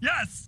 Yes!